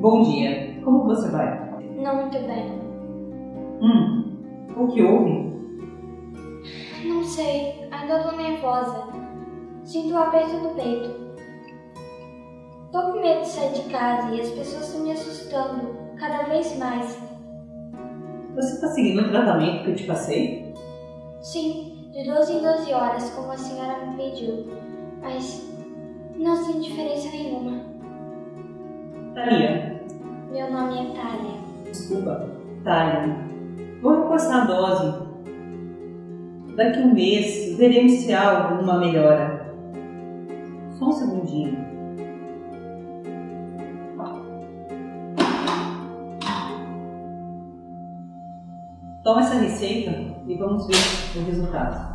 Bom dia, como você vai? Não muito bem. Hum, o que houve? Não sei, ainda tô nervosa. Sinto o aperto no peito. Tô com medo de sair de casa e as pessoas estão me assustando cada vez mais. Você tá seguindo o tratamento que eu te passei? Sim, de 12 em 12 horas, como a senhora me pediu. Mas não sinto diferença nenhuma. Thalia. Meu nome é Thalia. Desculpa, Thalia. Vou repostar a dose. Daqui um mês veremos se há alguma melhora. Só um segundinho. Toma essa receita e vamos ver o resultado.